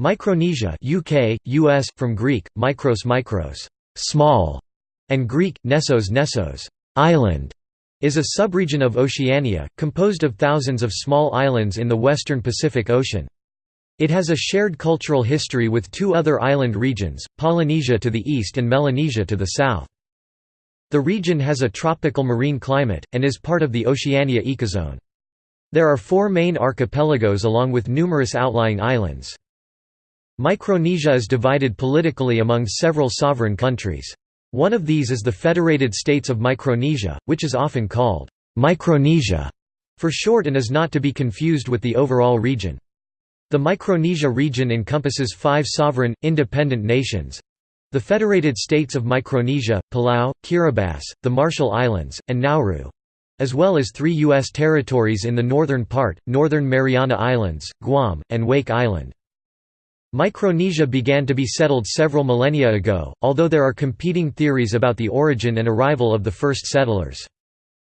Micronesia UK, US, from Greek, mikros mikros small", and Greek, nessos nessos island", is a subregion of Oceania, composed of thousands of small islands in the western Pacific Ocean. It has a shared cultural history with two other island regions, Polynesia to the east and Melanesia to the south. The region has a tropical marine climate, and is part of the Oceania ecozone. There are four main archipelagos along with numerous outlying islands. Micronesia is divided politically among several sovereign countries. One of these is the Federated States of Micronesia, which is often called Micronesia for short and is not to be confused with the overall region. The Micronesia region encompasses five sovereign, independent nations the Federated States of Micronesia, Palau, Kiribati, the Marshall Islands, and Nauru as well as three U.S. territories in the northern part, Northern Mariana Islands, Guam, and Wake Island. Micronesia began to be settled several millennia ago, although there are competing theories about the origin and arrival of the first settlers.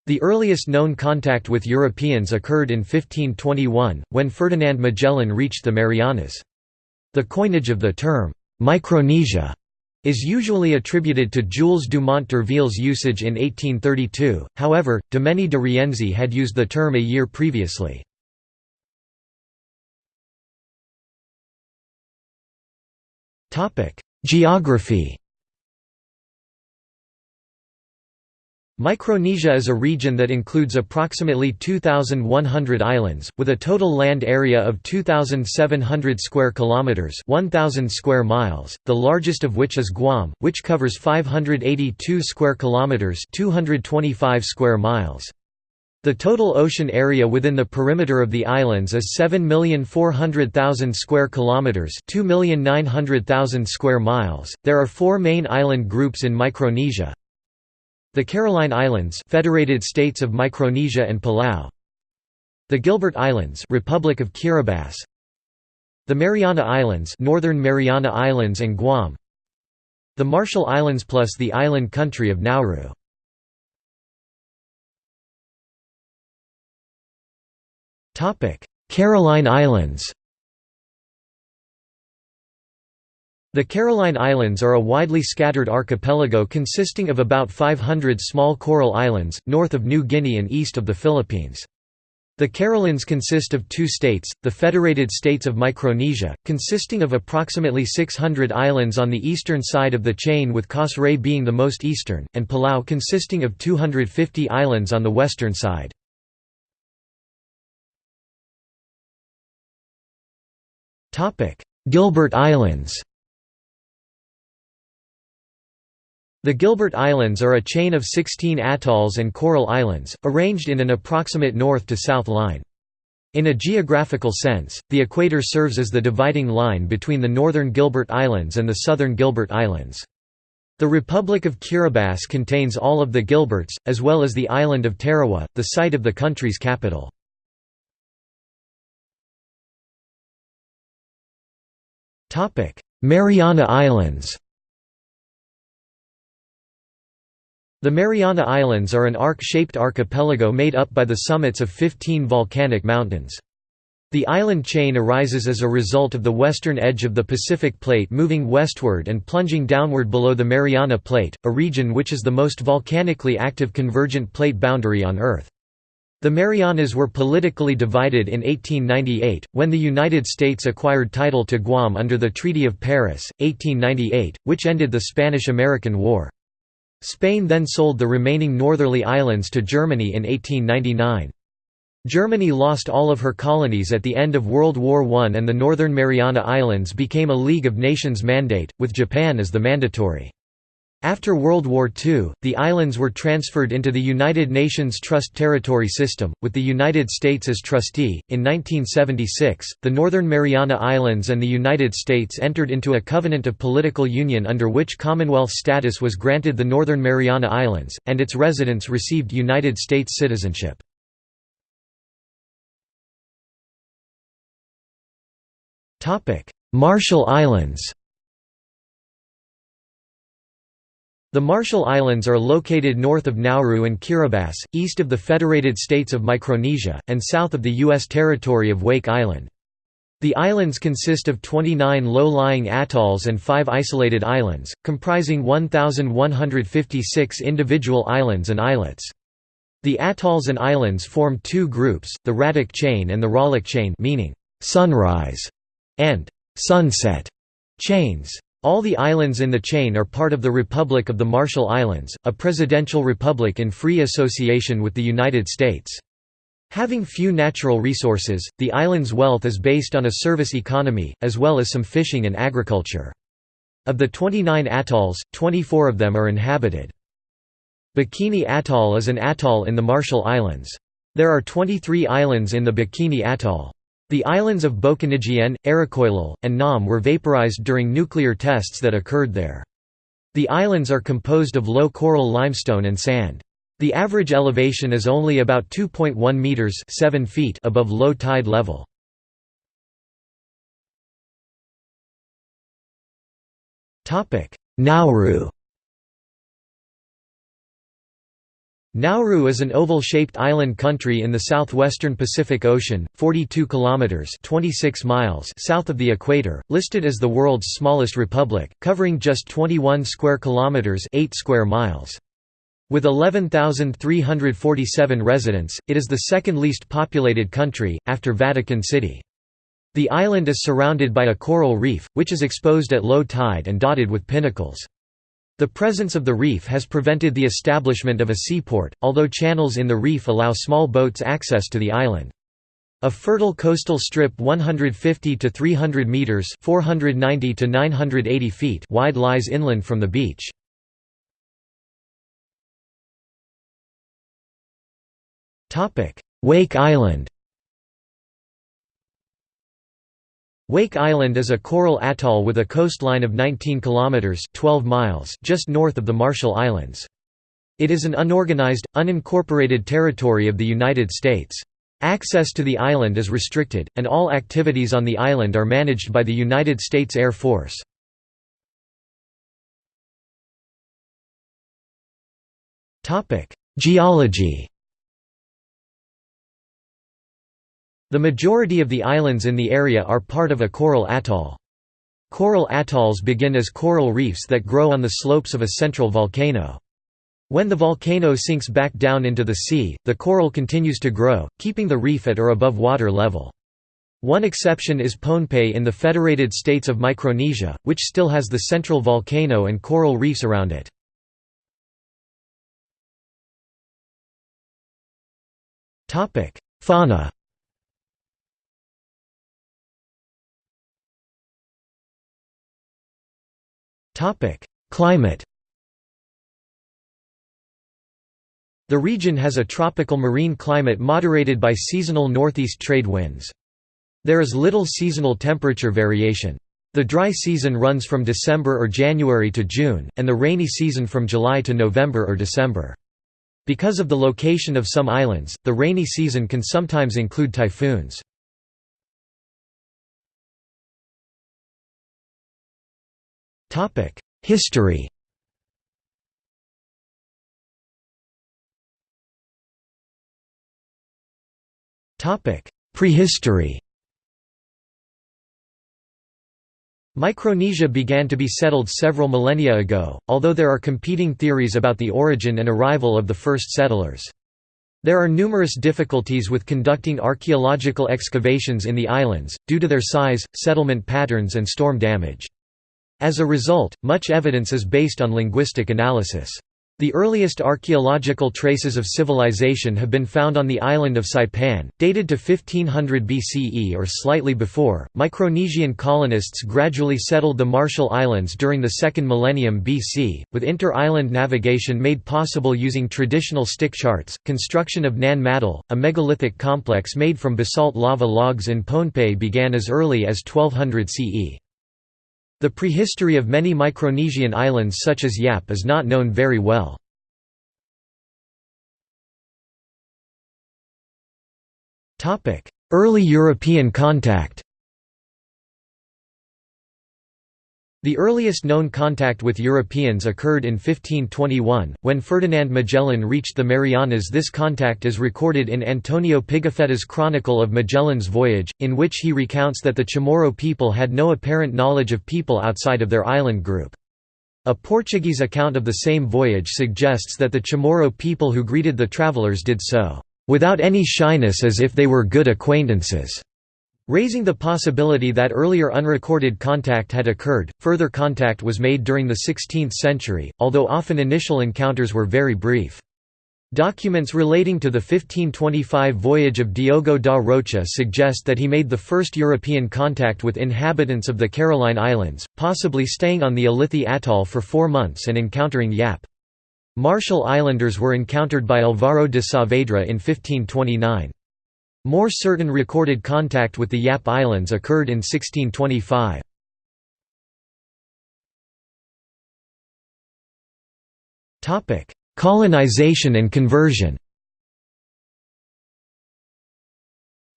The earliest known contact with Europeans occurred in 1521, when Ferdinand Magellan reached the Marianas. The coinage of the term, Micronesia, is usually attributed to Jules Dumont d'Urville's usage in 1832, however, Domeny de Rienzi had used the term a year previously. Geography Micronesia is a region that includes approximately 2,100 islands, with a total land area of 2,700 square kilometers (1,000 square miles), the largest of which is Guam, which covers 582 square kilometers (225 square miles). The total ocean area within the perimeter of the islands is 7,400,000 square kilometers, 2,900,000 square miles. There are 4 main island groups in Micronesia. The Caroline Islands, Federated States of Micronesia and Palau. The Gilbert Islands, Republic of Kiribati. The Mariana Islands, Northern Mariana Islands and Guam. The Marshall Islands plus the island country of Nauru. Caroline Islands The Caroline Islands are a widely scattered archipelago consisting of about 500 small coral islands, north of New Guinea and east of the Philippines. The Carolines consist of two states, the Federated States of Micronesia, consisting of approximately 600 islands on the eastern side of the chain with Cos being the most eastern, and Palau consisting of 250 islands on the western side. Gilbert Islands The Gilbert Islands are a chain of 16 atolls and coral islands, arranged in an approximate north to south line. In a geographical sense, the equator serves as the dividing line between the northern Gilbert Islands and the southern Gilbert Islands. The Republic of Kiribati contains all of the Gilberts, as well as the island of Tarawa, the site of the country's capital. Mariana Islands The Mariana Islands are an arc-shaped archipelago made up by the summits of 15 volcanic mountains. The island chain arises as a result of the western edge of the Pacific Plate moving westward and plunging downward below the Mariana Plate, a region which is the most volcanically active convergent plate boundary on Earth. The Marianas were politically divided in 1898, when the United States acquired title to Guam under the Treaty of Paris, 1898, which ended the Spanish–American War. Spain then sold the remaining northerly islands to Germany in 1899. Germany lost all of her colonies at the end of World War I and the Northern Mariana Islands became a League of Nations mandate, with Japan as the mandatory. After World War II, the islands were transferred into the United Nations Trust Territory System, with the United States as trustee. In 1976, the Northern Mariana Islands and the United States entered into a covenant of political union under which Commonwealth status was granted the Northern Mariana Islands, and its residents received United States citizenship. Marshall Islands The Marshall Islands are located north of Nauru and Kiribati, east of the Federated States of Micronesia, and south of the U.S. territory of Wake Island. The islands consist of 29 low-lying atolls and 5 isolated islands, comprising 1,156 individual islands and islets. The atolls and islands form two groups, the Ratak chain and the Ralik chain meaning «sunrise» and «sunset» chains. All the islands in the chain are part of the Republic of the Marshall Islands, a presidential republic in free association with the United States. Having few natural resources, the island's wealth is based on a service economy, as well as some fishing and agriculture. Of the 29 atolls, 24 of them are inhabited. Bikini Atoll is an atoll in the Marshall Islands. There are 23 islands in the Bikini Atoll. The islands of Bokonijien, Aerokojlol, and Nam were vaporized during nuclear tests that occurred there. The islands are composed of low coral limestone and sand. The average elevation is only about 2.1 meters 7 feet above low tide level. Topic: Nauru. Nauru is an oval-shaped island country in the southwestern Pacific Ocean, 42 kilometers (26 miles) south of the equator, listed as the world's smallest republic, covering just 21 square kilometers (8 square miles). With 11,347 residents, it is the second least populated country, after Vatican City. The island is surrounded by a coral reef, which is exposed at low tide and dotted with pinnacles. The presence of the reef has prevented the establishment of a seaport, although channels in the reef allow small boats access to the island. A fertile coastal strip 150 to 300 meters (490 to 980 feet) wide lies inland from the beach. Topic: Wake Island Wake Island is a coral atoll with a coastline of 19 kilometers (12 miles) just north of the Marshall Islands. It is an unorganized, unincorporated territory of the United States. Access to the island is restricted, and all activities on the island are managed by the United States Air Force. Geology The majority of the islands in the area are part of a coral atoll. Coral atolls begin as coral reefs that grow on the slopes of a central volcano. When the volcano sinks back down into the sea, the coral continues to grow, keeping the reef at or above water level. One exception is Pohnpei in the Federated States of Micronesia, which still has the central volcano and coral reefs around it. Fauna Climate The region has a tropical marine climate moderated by seasonal northeast trade winds. There is little seasonal temperature variation. The dry season runs from December or January to June, and the rainy season from July to November or December. Because of the location of some islands, the rainy season can sometimes include typhoons. History Topic: Prehistory Micronesia began to be settled several millennia ago, although there are competing theories about the origin and arrival of the first settlers. There are numerous difficulties with conducting archaeological excavations in the islands, due to their size, settlement patterns and storm damage. As a result, much evidence is based on linguistic analysis. The earliest archaeological traces of civilization have been found on the island of Saipan, dated to 1500 BCE or slightly before. Micronesian colonists gradually settled the Marshall Islands during the second millennium BC, with inter island navigation made possible using traditional stick charts. Construction of Nan Madol, a megalithic complex made from basalt lava logs in Pohnpei, began as early as 1200 CE. The prehistory of many Micronesian islands such as Yap is not known very well. Early European contact The earliest known contact with Europeans occurred in 1521, when Ferdinand Magellan reached the Marianas this contact is recorded in Antonio Pigafetta's Chronicle of Magellan's Voyage, in which he recounts that the Chamorro people had no apparent knowledge of people outside of their island group. A Portuguese account of the same voyage suggests that the Chamorro people who greeted the travelers did so, "...without any shyness as if they were good acquaintances." Raising the possibility that earlier unrecorded contact had occurred, further contact was made during the 16th century, although often initial encounters were very brief. Documents relating to the 1525 voyage of Diogo da Rocha suggest that he made the first European contact with inhabitants of the Caroline Islands, possibly staying on the Ulithi atoll for four months and encountering Yap. Marshall Islanders were encountered by Alvaro de Saavedra in 1529. More certain recorded contact with the Yap Islands occurred in 1625. Colonization and conversion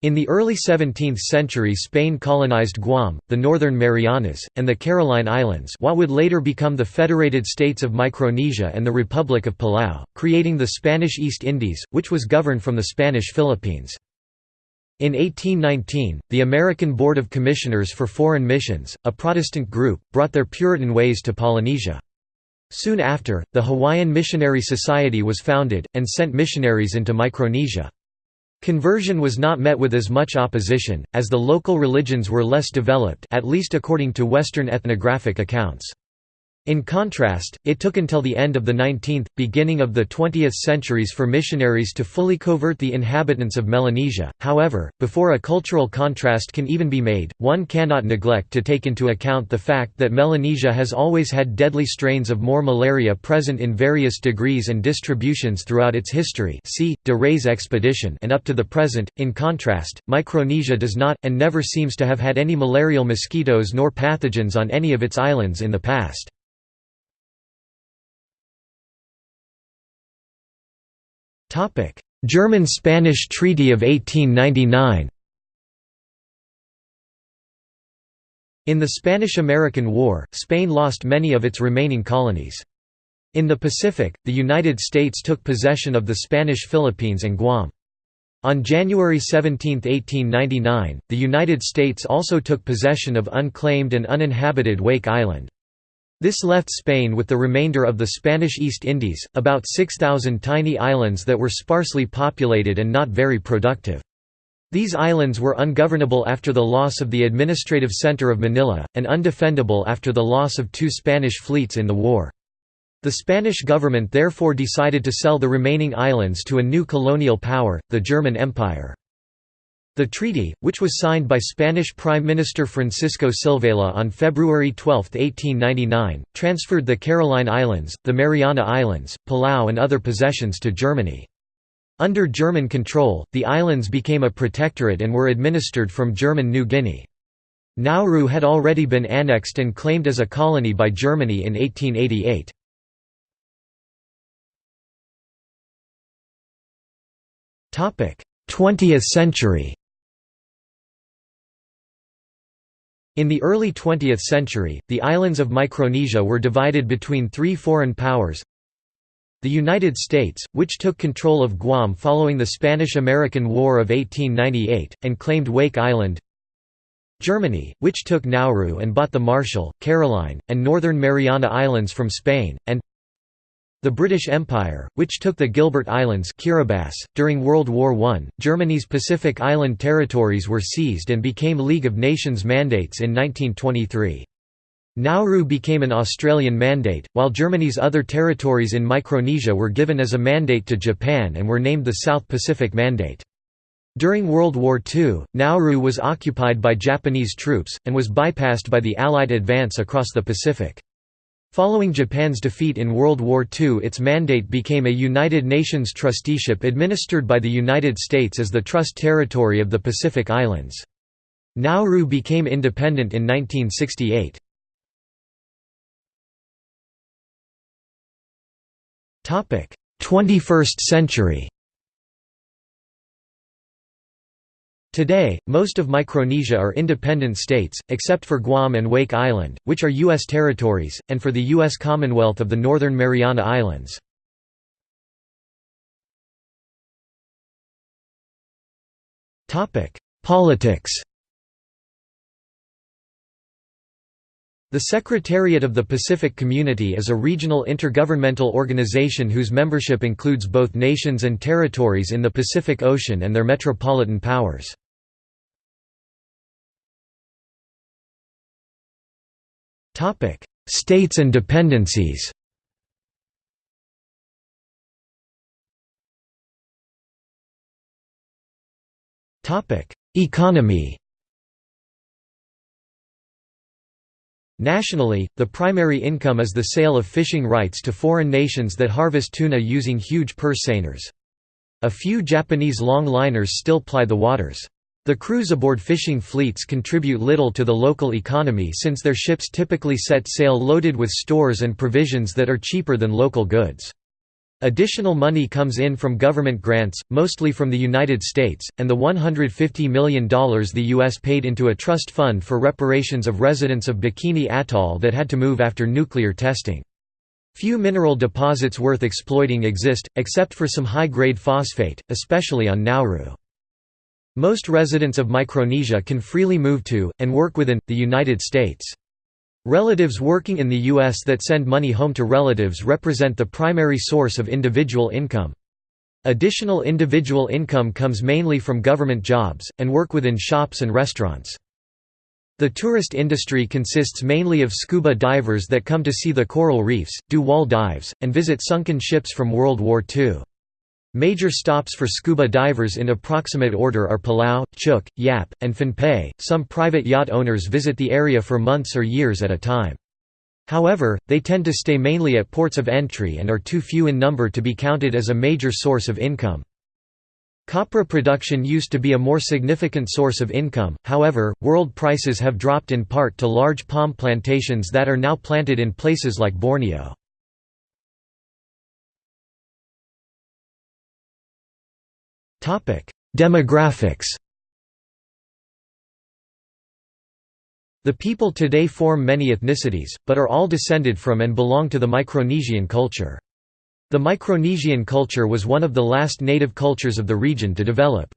In the early 17th century Spain colonized Guam, the Northern Marianas, and the Caroline Islands what would later become the Federated States of Micronesia and the Republic of Palau, creating the Spanish East Indies, which was governed from the Spanish Philippines. In 1819, the American Board of Commissioners for Foreign Missions, a Protestant group, brought their Puritan ways to Polynesia. Soon after, the Hawaiian Missionary Society was founded, and sent missionaries into Micronesia. Conversion was not met with as much opposition, as the local religions were less developed at least according to Western ethnographic accounts. In contrast, it took until the end of the 19th, beginning of the 20th centuries for missionaries to fully convert the inhabitants of Melanesia. However, before a cultural contrast can even be made, one cannot neglect to take into account the fact that Melanesia has always had deadly strains of more malaria present in various degrees and distributions throughout its history. See de Rays expedition and up to the present. In contrast, Micronesia does not and never seems to have had any malarial mosquitoes nor pathogens on any of its islands in the past. German–Spanish Treaty of 1899 In the Spanish–American War, Spain lost many of its remaining colonies. In the Pacific, the United States took possession of the Spanish Philippines and Guam. On January 17, 1899, the United States also took possession of unclaimed and uninhabited Wake Island. This left Spain with the remainder of the Spanish East Indies, about 6,000 tiny islands that were sparsely populated and not very productive. These islands were ungovernable after the loss of the administrative center of Manila, and undefendable after the loss of two Spanish fleets in the war. The Spanish government therefore decided to sell the remaining islands to a new colonial power, the German Empire. The treaty, which was signed by Spanish Prime Minister Francisco Silvela on February 12, 1899, transferred the Caroline Islands, the Mariana Islands, Palau and other possessions to Germany. Under German control, the islands became a protectorate and were administered from German New Guinea. Nauru had already been annexed and claimed as a colony by Germany in 1888. 20th century In the early 20th century, the islands of Micronesia were divided between three foreign powers the United States, which took control of Guam following the Spanish–American War of 1898, and claimed Wake Island Germany, which took Nauru and bought the Marshall, Caroline, and Northern Mariana Islands from Spain, and the British Empire, which took the Gilbert Islands Kiribati. .During World War I, Germany's Pacific Island territories were seized and became League of Nations mandates in 1923. Nauru became an Australian mandate, while Germany's other territories in Micronesia were given as a mandate to Japan and were named the South Pacific Mandate. During World War II, Nauru was occupied by Japanese troops, and was bypassed by the Allied advance across the Pacific. Following Japan's defeat in World War II its mandate became a United Nations trusteeship administered by the United States as the Trust Territory of the Pacific Islands. Nauru became independent in 1968. Topic: 21st century. Today, most of Micronesia are independent states, except for Guam and Wake Island, which are U.S. territories, and for the U.S. Commonwealth of the Northern Mariana Islands. Politics The Secretariat of the Pacific Community is a regional intergovernmental organization whose membership includes both nations and territories in the Pacific Ocean and their metropolitan powers. States and dependencies Topic: Economy Nationally, the primary income is the sale of fishing rights to foreign nations that harvest tuna using huge purse seiners. A few Japanese longliners still ply the waters. The crews aboard fishing fleets contribute little to the local economy since their ships typically set sail loaded with stores and provisions that are cheaper than local goods. Additional money comes in from government grants, mostly from the United States, and the $150 million the U.S. paid into a trust fund for reparations of residents of Bikini Atoll that had to move after nuclear testing. Few mineral deposits worth exploiting exist, except for some high-grade phosphate, especially on Nauru. Most residents of Micronesia can freely move to, and work within, the United States. Relatives working in the U.S. that send money home to relatives represent the primary source of individual income. Additional individual income comes mainly from government jobs, and work within shops and restaurants. The tourist industry consists mainly of scuba divers that come to see the coral reefs, do wall dives, and visit sunken ships from World War II. Major stops for scuba divers in approximate order are Palau, Chuuk, Yap, and Pohnpei. Some private yacht owners visit the area for months or years at a time. However, they tend to stay mainly at ports of entry and are too few in number to be counted as a major source of income. Copra production used to be a more significant source of income, however, world prices have dropped in part to large palm plantations that are now planted in places like Borneo. Demographics The people today form many ethnicities, but are all descended from and belong to the Micronesian culture. The Micronesian culture was one of the last native cultures of the region to develop.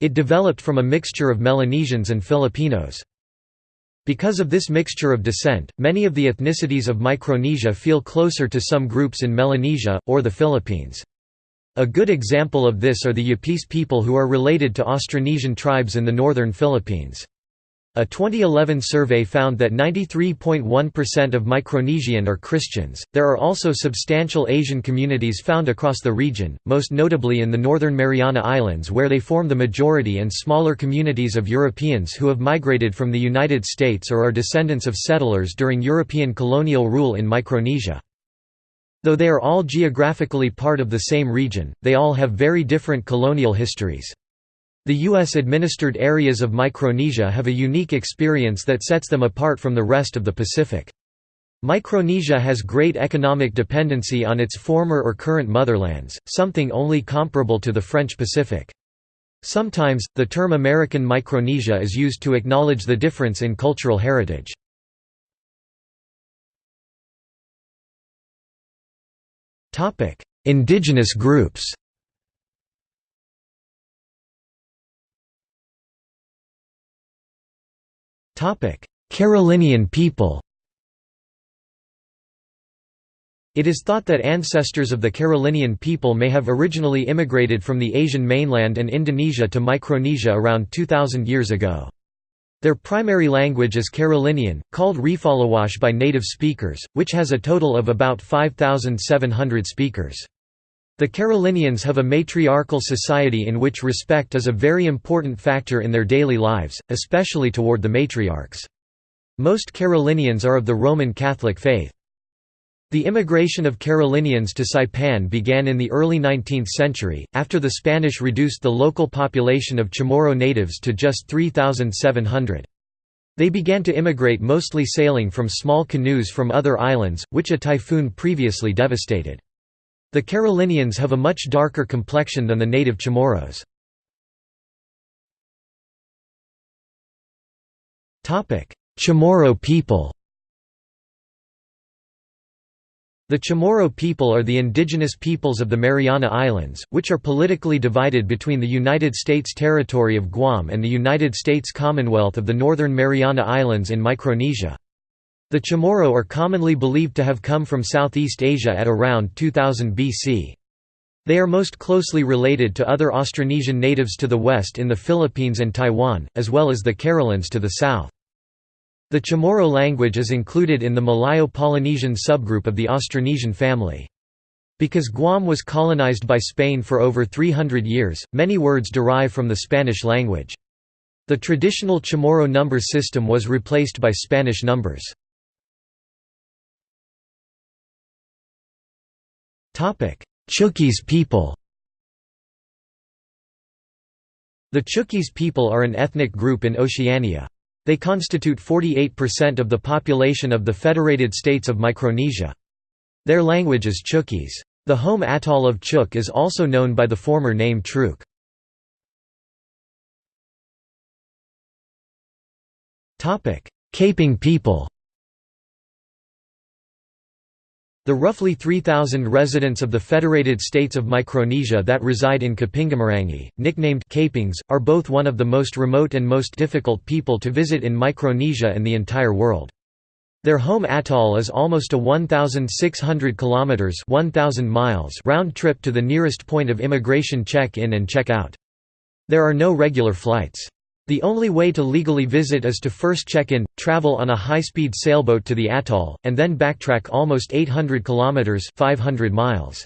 It developed from a mixture of Melanesians and Filipinos. Because of this mixture of descent, many of the ethnicities of Micronesia feel closer to some groups in Melanesia, or the Philippines. A good example of this are the Yapese people who are related to Austronesian tribes in the northern Philippines. A 2011 survey found that 93.1% of Micronesian are Christians. There are also substantial Asian communities found across the region, most notably in the northern Mariana Islands where they form the majority and smaller communities of Europeans who have migrated from the United States or are descendants of settlers during European colonial rule in Micronesia. Though they are all geographically part of the same region, they all have very different colonial histories. The U.S.-administered areas of Micronesia have a unique experience that sets them apart from the rest of the Pacific. Micronesia has great economic dependency on its former or current motherlands, something only comparable to the French Pacific. Sometimes, the term American Micronesia is used to acknowledge the difference in cultural heritage. Indigenous groups Carolinian people It is thought that ancestors of the Carolinian people may have originally immigrated from the Asian mainland and Indonesia to Micronesia around 2,000 years ago. Their primary language is Carolinian, called Refaluwasch by native speakers, which has a total of about 5,700 speakers. The Carolinians have a matriarchal society in which respect is a very important factor in their daily lives, especially toward the matriarchs. Most Carolinians are of the Roman Catholic faith. The immigration of Carolinians to Saipan began in the early 19th century, after the Spanish reduced the local population of Chamorro natives to just 3,700. They began to immigrate mostly sailing from small canoes from other islands, which a typhoon previously devastated. The Carolinians have a much darker complexion than the native Chamorros. Chamorro people The Chamorro people are the indigenous peoples of the Mariana Islands, which are politically divided between the United States territory of Guam and the United States Commonwealth of the Northern Mariana Islands in Micronesia. The Chamorro are commonly believed to have come from Southeast Asia at around 2000 BC. They are most closely related to other Austronesian natives to the west in the Philippines and Taiwan, as well as the Carolines to the south. The Chamorro language is included in the Malayo-Polynesian subgroup of the Austronesian family. Because Guam was colonized by Spain for over 300 years, many words derive from the Spanish language. The traditional Chamorro number system was replaced by Spanish numbers. Chuukese people The Chuukese people are an ethnic group in Oceania. They constitute 48% of the population of the Federated States of Micronesia. Their language is Chuukese. The home atoll of Chuuk is also known by the former name Truk. Caping people The roughly 3,000 residents of the Federated States of Micronesia that reside in Kapingamarangi, nicknamed Kapings, are both one of the most remote and most difficult people to visit in Micronesia and the entire world. Their home atoll is almost a 1,600 km (1,000 miles) round trip to the nearest point of immigration check-in and check-out. There are no regular flights. The only way to legally visit is to first check in, travel on a high-speed sailboat to the atoll, and then backtrack almost 800 kilometers (500 miles).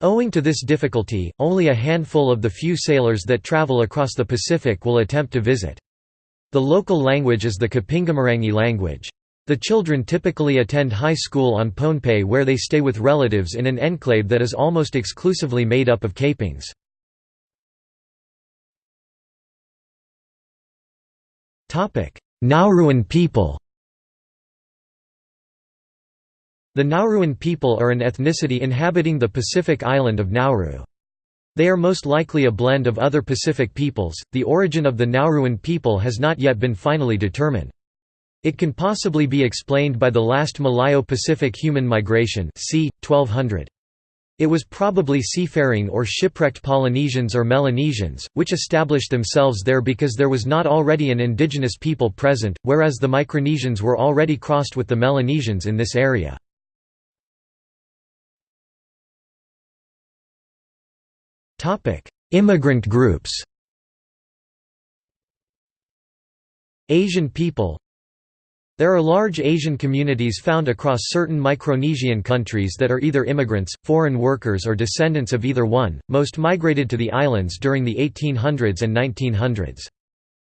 Owing to this difficulty, only a handful of the few sailors that travel across the Pacific will attempt to visit. The local language is the Kapingamarangi language. The children typically attend high school on Pohnpei where they stay with relatives in an enclave that is almost exclusively made up of Kapings. Nauruan people The Nauruan people are an ethnicity inhabiting the Pacific island of Nauru. They are most likely a blend of other Pacific peoples. The origin of the Nauruan people has not yet been finally determined. It can possibly be explained by the last Malayo-Pacific human migration, c. 1200. It was probably seafaring or shipwrecked Polynesians or Melanesians, which established themselves there because there was not already an indigenous people present, whereas the Micronesians were already crossed with the Melanesians in this area. Immigrant groups Asian people there are large Asian communities found across certain Micronesian countries that are either immigrants, foreign workers or descendants of either one, most migrated to the islands during the 1800s and 1900s.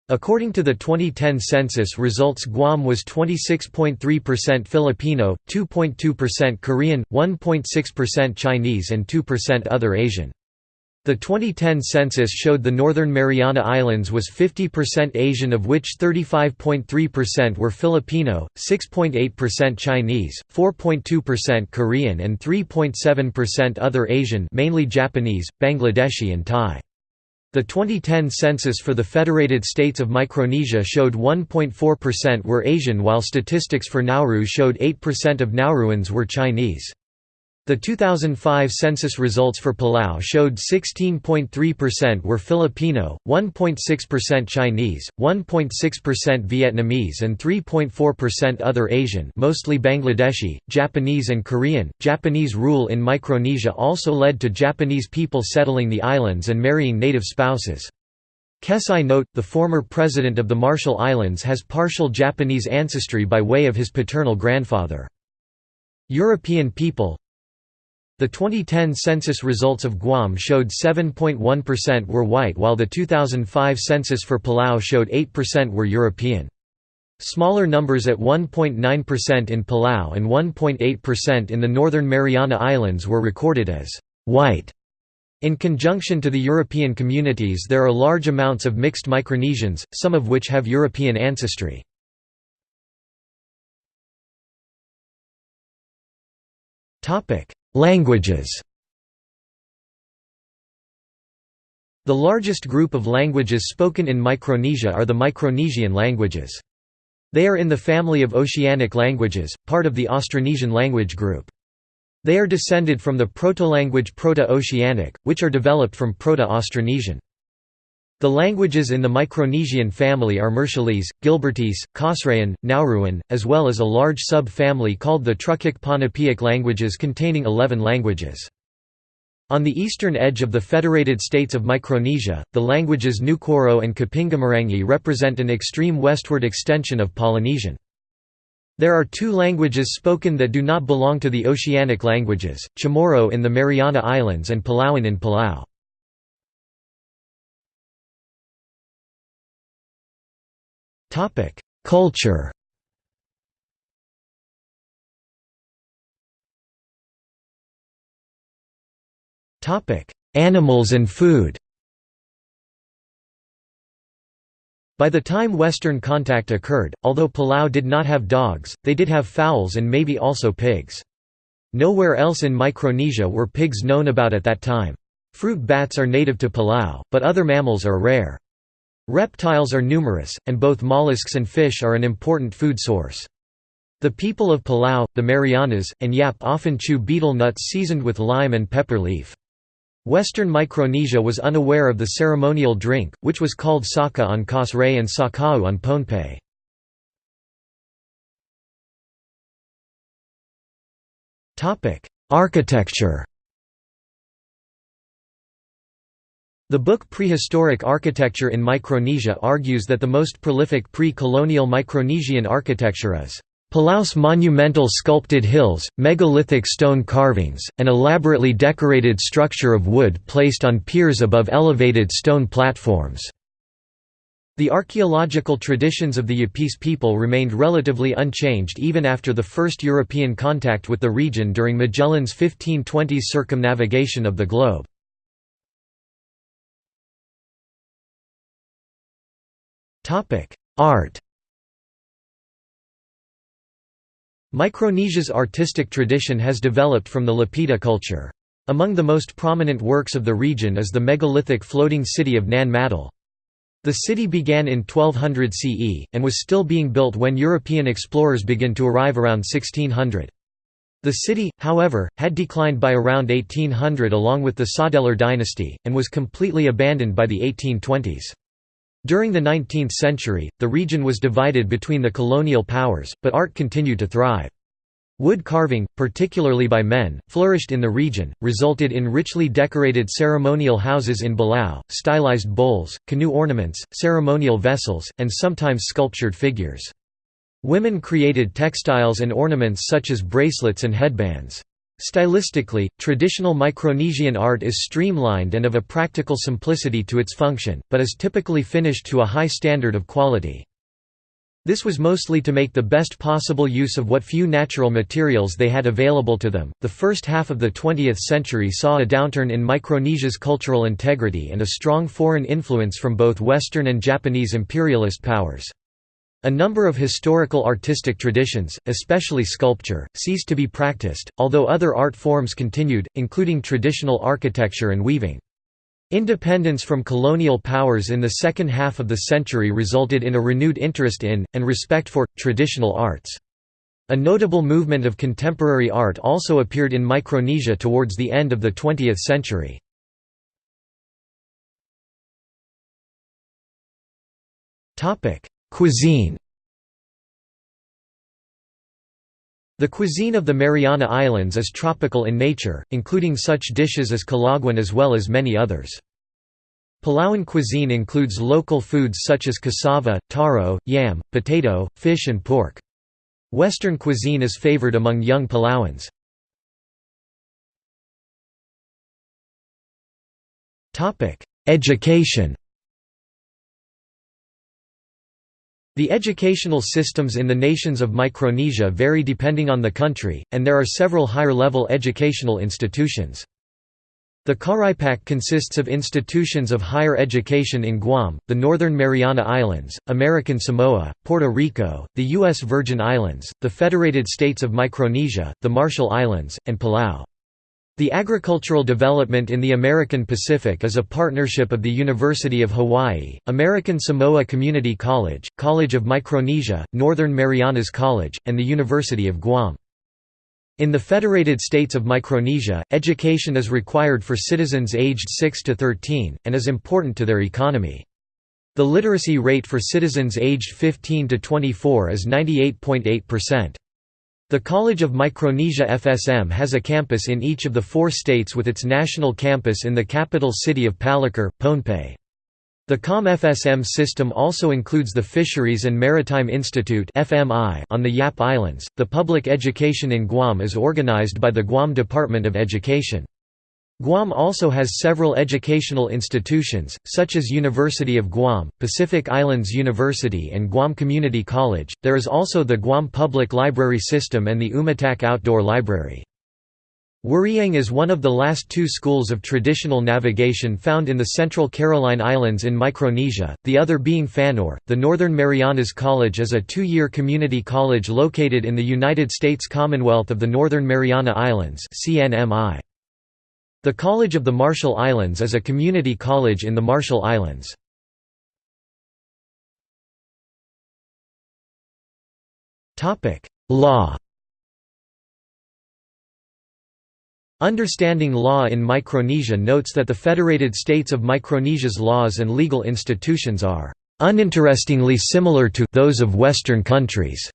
According to the 2010 census results Guam was 26.3% Filipino, 2.2% Korean, 1.6% Chinese and 2% other Asian. The 2010 census showed the Northern Mariana Islands was 50% Asian of which 35.3% were Filipino, 6.8% Chinese, 4.2% Korean and 3.7% other Asian mainly Japanese, Bangladeshi and Thai. The 2010 census for the Federated States of Micronesia showed 1.4% were Asian while statistics for Nauru showed 8% of Nauruans were Chinese. The 2005 census results for Palau showed 16.3% were Filipino, 1.6% Chinese, 1.6% Vietnamese and 3.4% other Asian mostly Bangladeshi, Japanese and Korean. Japanese rule in Micronesia also led to Japanese people settling the islands and marrying native spouses. Kessai Note, the former president of the Marshall Islands has partial Japanese ancestry by way of his paternal grandfather. European people the 2010 census results of Guam showed 7.1% were white while the 2005 census for Palau showed 8% were European. Smaller numbers at 1.9% in Palau and 1.8% in the Northern Mariana Islands were recorded as white. In conjunction to the European communities there are large amounts of mixed Micronesians, some of which have European ancestry. Languages The largest group of languages spoken in Micronesia are the Micronesian languages. They are in the family of Oceanic languages, part of the Austronesian language group. They are descended from the proto-language Proto-Oceanic, which are developed from Proto-Austronesian. The languages in the Micronesian family are Marshallese, Gilbertese, Kosraean, Nauruan, as well as a large sub-family called the Trukic-Pohnpeic languages containing 11 languages. On the eastern edge of the Federated States of Micronesia, the languages Nukuoro and Kapingamarangi represent an extreme westward extension of Polynesian. There are two languages spoken that do not belong to the Oceanic languages, Chamorro in the Mariana Islands and Palauan in Palau. Topic: Culture. Topic: Animals and food. By the time Western contact occurred, although Palau did not have dogs, they did have fowls and maybe also pigs. Nowhere else in Micronesia were pigs known about at that time. Fruit bats are native to Palau, but other mammals are rare. Reptiles are numerous, and both mollusks and fish are an important food source. The people of Palau, the Marianas, and Yap often chew betel nuts seasoned with lime and pepper leaf. Western Micronesia was unaware of the ceremonial drink, which was called saka on Kos and sakau on Pohnpei. Architecture The book Prehistoric Architecture in Micronesia argues that the most prolific pre-colonial Micronesian architecture is Palau's monumental sculpted hills, megalithic stone carvings, and elaborately decorated structure of wood placed on piers above elevated stone platforms. The archaeological traditions of the Yapese people remained relatively unchanged even after the first European contact with the region during Magellan's 1520s circumnavigation of the globe. Art Micronesia's artistic tradition has developed from the Lapita culture. Among the most prominent works of the region is the megalithic floating city of Nan Madol. The city began in 1200 CE, and was still being built when European explorers began to arrive around 1600. The city, however, had declined by around 1800 along with the Saudeleur dynasty, and was completely abandoned by the 1820s. During the 19th century, the region was divided between the colonial powers, but art continued to thrive. Wood carving, particularly by men, flourished in the region, resulted in richly decorated ceremonial houses in Palau, stylized bowls, canoe ornaments, ceremonial vessels, and sometimes sculptured figures. Women created textiles and ornaments such as bracelets and headbands. Stylistically, traditional Micronesian art is streamlined and of a practical simplicity to its function, but is typically finished to a high standard of quality. This was mostly to make the best possible use of what few natural materials they had available to them. The first half of the 20th century saw a downturn in Micronesia's cultural integrity and a strong foreign influence from both Western and Japanese imperialist powers. A number of historical artistic traditions, especially sculpture, ceased to be practiced, although other art forms continued, including traditional architecture and weaving. Independence from colonial powers in the second half of the century resulted in a renewed interest in, and respect for, traditional arts. A notable movement of contemporary art also appeared in Micronesia towards the end of the 20th century. Cuisine The cuisine of the Mariana Islands is tropical in nature, including such dishes as kelaguen as well as many others. Palauan cuisine includes local foods such as cassava, taro, yam, potato, fish and pork. Western cuisine is favored among young Palauans. Education The educational systems in the nations of Micronesia vary depending on the country, and there are several higher-level educational institutions. The CARIPAC consists of institutions of higher education in Guam, the Northern Mariana Islands, American Samoa, Puerto Rico, the U.S. Virgin Islands, the Federated States of Micronesia, the Marshall Islands, and Palau. The agricultural development in the American Pacific is a partnership of the University of Hawaii, American Samoa Community College, College of Micronesia, Northern Marianas College, and the University of Guam. In the Federated States of Micronesia, education is required for citizens aged 6 to 13, and is important to their economy. The literacy rate for citizens aged 15 to 24 is 98.8%. The College of Micronesia FSM has a campus in each of the four states with its national campus in the capital city of Palikir, Pohnpei. The COM FSM system also includes the Fisheries and Maritime Institute on the Yap Islands. The public education in Guam is organized by the Guam Department of Education. Guam also has several educational institutions, such as University of Guam, Pacific Islands University, and Guam Community College. There is also the Guam Public Library System and the Umatac Outdoor Library. Weriyeng is one of the last two schools of traditional navigation found in the Central Caroline Islands in Micronesia, the other being Fanur. The Northern Marianas College is a two year community college located in the United States Commonwealth of the Northern Mariana Islands. CNMI. The College of the Marshall Islands is a community college in the Marshall Islands. Law Understanding Law in Micronesia notes that the Federated States of Micronesia's laws and legal institutions are uninterestingly similar to those of Western countries.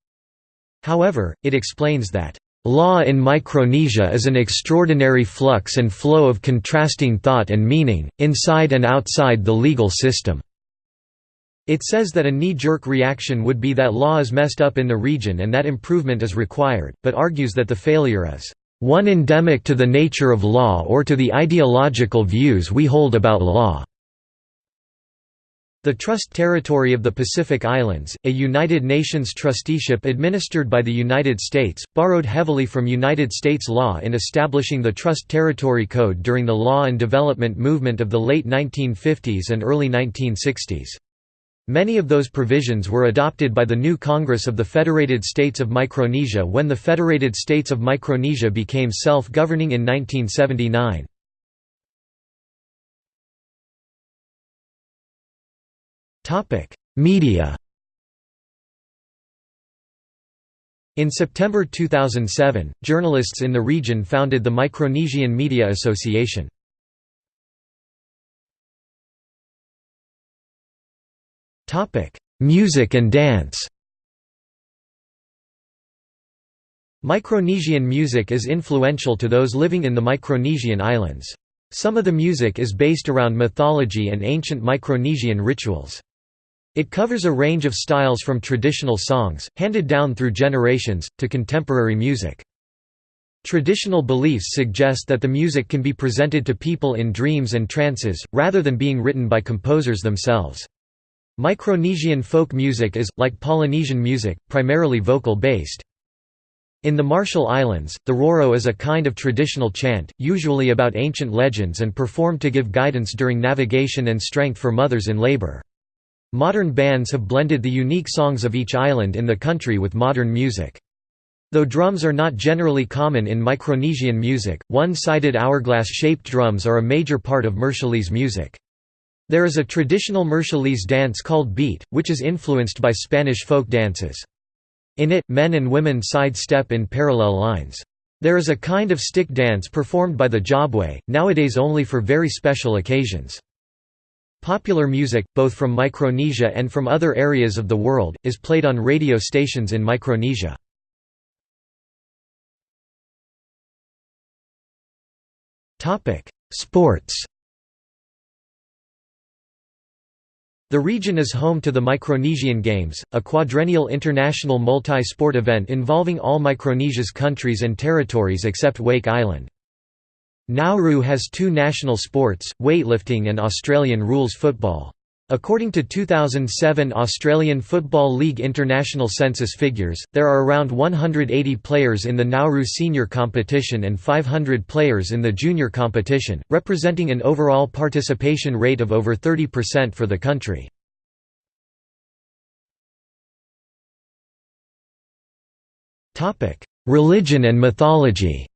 However, it explains that Law in Micronesia is an extraordinary flux and flow of contrasting thought and meaning, inside and outside the legal system. It says that a knee-jerk reaction would be that law is messed up in the region and that improvement is required, but argues that the failure is one endemic to the nature of law or to the ideological views we hold about law. The Trust Territory of the Pacific Islands, a United Nations trusteeship administered by the United States, borrowed heavily from United States law in establishing the Trust Territory Code during the law and development movement of the late 1950s and early 1960s. Many of those provisions were adopted by the new Congress of the Federated States of Micronesia when the Federated States of Micronesia became self-governing in 1979. Topic: Media. In September 2007, journalists in the region founded the Micronesian Media Association. Topic: Music and dance. Micronesian music is influential to those living in the Micronesian islands. Some of the music is based around mythology and ancient Micronesian rituals. It covers a range of styles from traditional songs, handed down through generations, to contemporary music. Traditional beliefs suggest that the music can be presented to people in dreams and trances, rather than being written by composers themselves. Micronesian folk music is, like Polynesian music, primarily vocal-based. In the Marshall Islands, the roro is a kind of traditional chant, usually about ancient legends and performed to give guidance during navigation and strength for mothers in labor. Modern bands have blended the unique songs of each island in the country with modern music. Though drums are not generally common in Micronesian music, one-sided hourglass-shaped drums are a major part of Marshallese music. There is a traditional Marshallese dance called beet, which is influenced by Spanish folk dances. In it, men and women side-step in parallel lines. There is a kind of stick dance performed by the jobway, nowadays only for very special occasions. Popular music, both from Micronesia and from other areas of the world, is played on radio stations in Micronesia. Sports The region is home to the Micronesian Games, a quadrennial international multi-sport event involving all Micronesia's countries and territories except Wake Island. Nauru has two national sports, weightlifting and Australian rules football. According to 2007 Australian Football League international census figures, there are around 180 players in the Nauru senior competition and 500 players in the junior competition, representing an overall participation rate of over 30% for the country. Religion and mythology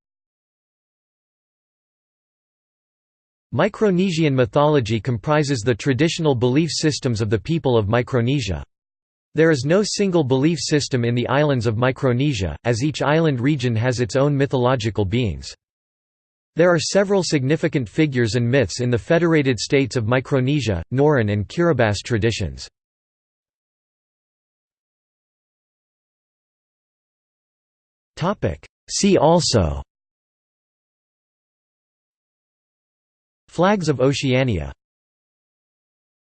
Micronesian mythology comprises the traditional belief systems of the people of Micronesia. There is no single belief system in the islands of Micronesia, as each island region has its own mythological beings. There are several significant figures and myths in the federated states of Micronesia, Nauruan and Kiribati traditions. See also Flags of Oceania